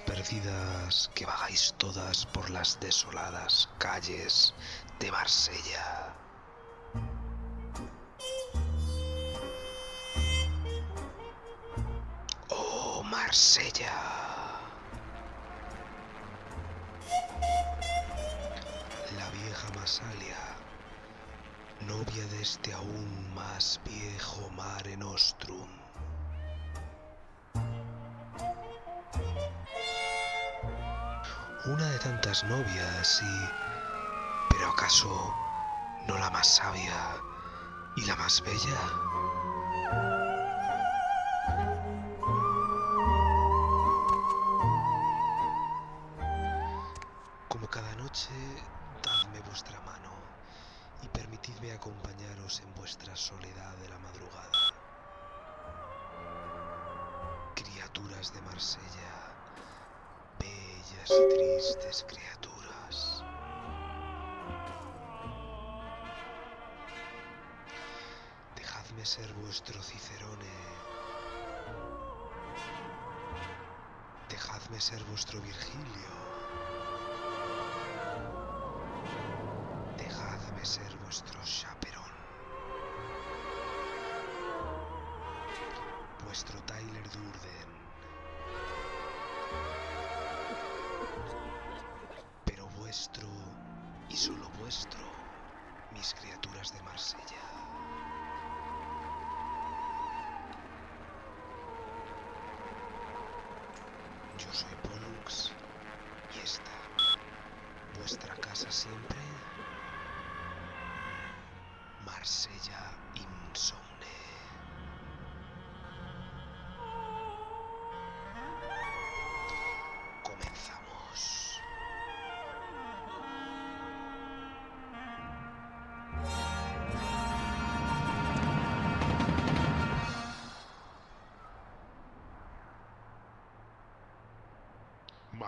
perdidas que vagáis todas por las desoladas calles de Marsella. Oh, Marsella. La vieja Masalia, novia de este aún más viejo Una de tantas novias y... ¿Pero acaso no la más sabia y la más bella? Como cada noche, dadme vuestra mano y permitidme acompañaros en vuestra soledad de la madrugada. Criaturas de Marsella, tristes criaturas. Dejadme ser vuestro Cicerone. Dejadme ser vuestro Virgilio. Dejadme ser vuestro chaperón. Vuestro Tyler Durden. Vuestro y solo vuestro, mis criaturas de Marsella. Yo soy Pollux y esta, vuestra casa siempre, Marsella Insomne.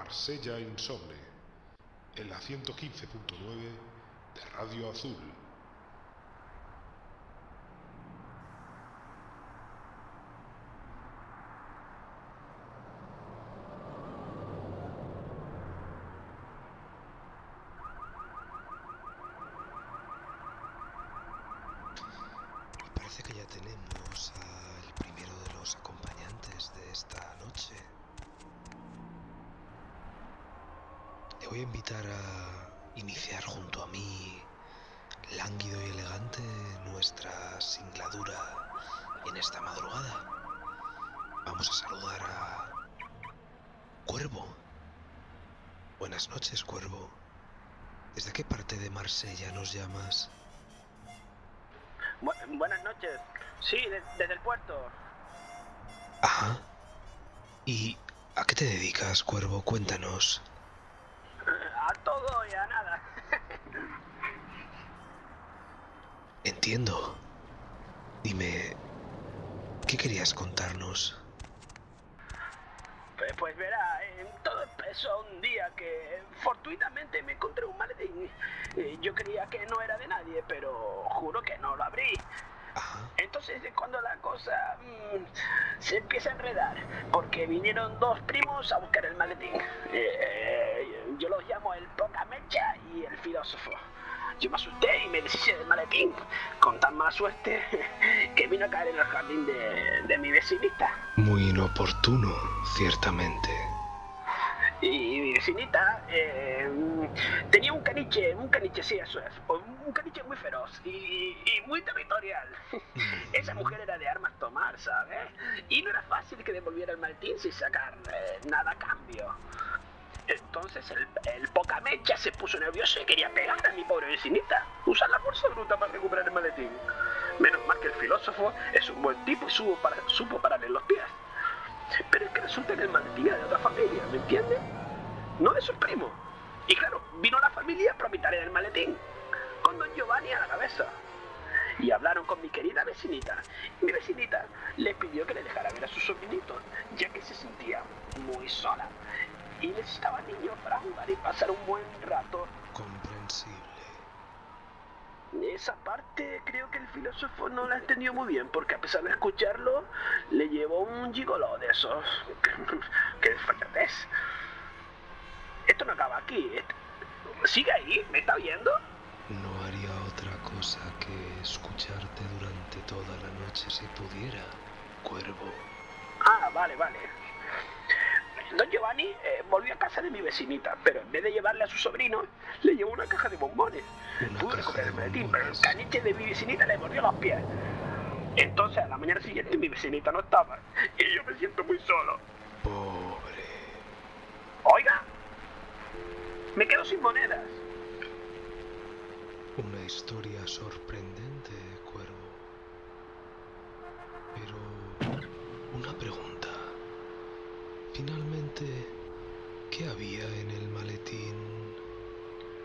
Marsella Insomne, en la 115.9 de Radio Azul. Parece que ya tenemos al primero de los acompañantes de esta noche. Voy a invitar a iniciar junto a mí, lánguido y elegante, nuestra singladura en esta madrugada. Vamos a saludar a Cuervo. Buenas noches, Cuervo. ¿Desde qué parte de Marsella nos llamas? Bu- buenas noches. Sí, de- desde el puerto. Ajá. ¿Y a qué te dedicas, Cuervo? Cuéntanos. Nada. Entiendo. Dime, ¿qué querías contarnos? Pues, pues verá, eh, todo empezó un día que fortuitamente me encontré un maletín. Eh, Yo creía que no era de nadie, pero juro que no lo abrí. Ajá. Entonces es cuando la cosa mm, se empieza a enredar, porque vinieron dos primos a buscar el maletín. Eh, yo los llamo el poca mecha y el filósofo. Yo me asusté y me deshice del maletín, con tan mala suerte que vino a caer en el jardín de, de mi vecinita. Muy inoportuno, ciertamente. Y mi vecinita eh, tenía un caniche, un caniche, sí, eso es, un caniche muy feroz y, muy territorial. Esa mujer era de armas tomar, ¿sabes? Y no era fácil que devolviera el maletín sin sacar eh, nada a cambio. Entonces el, el pocamecha se puso nervioso y quería pegar a mi pobre vecinita, usar la fuerza bruta para recuperar el maletín. Menos mal que el filósofo es un buen tipo y supo pararle los pies. Pero es que resulta que el era de otra familia, ¿me entiendes? No de sus primos. Y claro, vino la familia propietaria del maletín, con don Giovanni a la cabeza. Y hablaron con mi querida vecinita. Mi vecinita le pidió que le dejara ver a su sobrinito, ya que se sentía muy sola. Y necesitaba niños para jugar y pasar un buen rato. Esa parte creo que el filósofo no la entendió muy bien, porque a pesar de escucharlo, le llevó un gigoló de esos. que es esto no acaba aquí. ¿Sigue ahí? ¿Me está viendo? No haría otra cosa que escucharte durante toda la noche si pudiera, cuervo. Ah, vale, vale. Don Giovanni eh, volvió a casa de mi vecinita, pero en vez de llevarle a su sobrino, le llevó una caja de bombones. Pude el maletín, pero el caniche de mi vecinita le mordió los pies. Entonces, a la mañana siguiente, mi vecinita no estaba. Y yo me siento muy solo. Pobre. Oiga, me quedo sin monedas. Una historia sorprendente, cuervo. Pero... Una pregunta. Finalmente, ¿qué había en el maletín?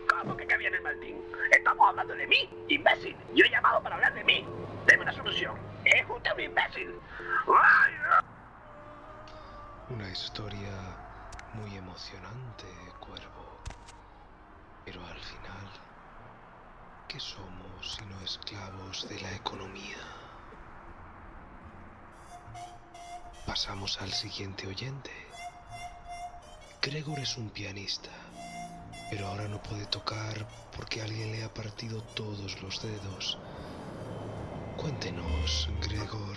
¿Cómo que qué viene el maletín? Estamos hablando de mí, imbécil. Yo he llamado para hablar de mí. Deme una solución. Es usted un imbécil. ¡Ay! Una historia muy emocionante, cuervo. Pero al final, ¿qué somos sino esclavos de la economía? Pasamos al siguiente oyente. Gregor es un pianista, pero ahora no puede tocar porque alguien le ha partido todos los dedos. Cuéntenos, Gregor,